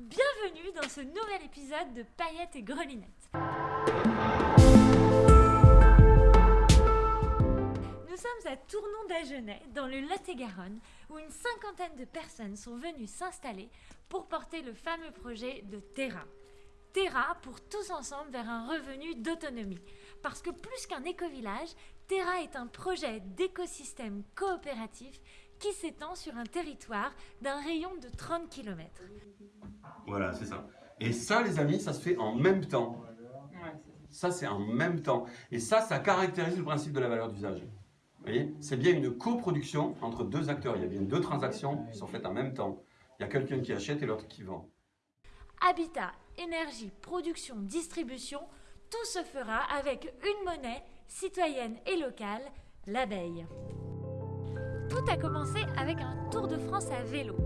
Bienvenue dans ce nouvel épisode de Paillettes et Grelinettes. Nous sommes à Tournon d'Agenais, dans le Lot-et-Garonne, où une cinquantaine de personnes sont venues s'installer pour porter le fameux projet de Terra. Terra pour tous ensemble vers un revenu d'autonomie. Parce que plus qu'un éco-village, Terra est un projet d'écosystème coopératif qui s'étend sur un territoire d'un rayon de 30 km. Voilà, c'est ça. Et ça, les amis, ça se fait en même temps. Ça, c'est en même temps. Et ça, ça caractérise le principe de la valeur d'usage. Vous voyez C'est bien une coproduction entre deux acteurs. Il y a bien deux transactions qui sont faites en même temps. Il y a quelqu'un qui achète et l'autre qui vend. Habitat, énergie, production, distribution, tout se fera avec une monnaie citoyenne et locale, l'abeille. Tout a commencé avec un tour de France à vélo.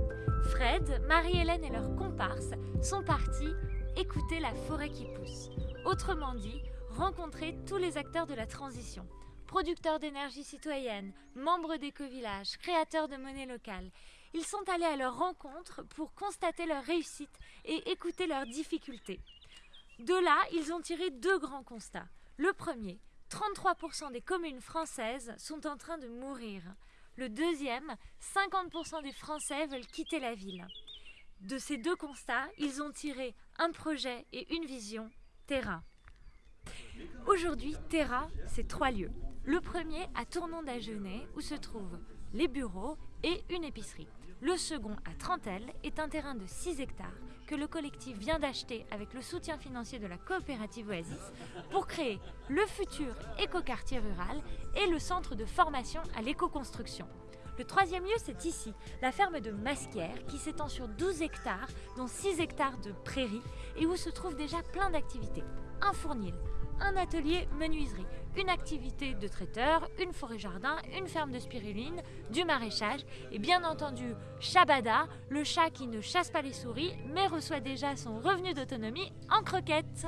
Fred, Marie-Hélène et leurs comparses sont partis écouter la forêt qui pousse. Autrement dit, rencontrer tous les acteurs de la transition. Producteurs d'énergie citoyenne, membres d'éco-villages, créateurs de monnaie locale. Ils sont allés à leur rencontre pour constater leur réussite et écouter leurs difficultés. De là, ils ont tiré deux grands constats. Le premier, 33% des communes françaises sont en train de mourir. Le deuxième, 50% des Français veulent quitter la ville. De ces deux constats, ils ont tiré un projet et une vision, Terra. Aujourd'hui, Terra, c'est trois lieux. Le premier à Tournon d'Agenais, où se trouvent les bureaux et une épicerie. Le second à Trentelle est un terrain de 6 hectares que le collectif vient d'acheter avec le soutien financier de la coopérative Oasis pour créer le futur écoquartier rural et le centre de formation à l'éco-construction. Le troisième lieu, c'est ici, la ferme de Masquière, qui s'étend sur 12 hectares, dont 6 hectares de prairies, et où se trouvent déjà plein d'activités. Un fournil, un atelier menuiserie, une activité de traiteur, une forêt-jardin, une ferme de spiruline, du maraîchage et bien entendu Shabada, le chat qui ne chasse pas les souris mais reçoit déjà son revenu d'autonomie en croquettes.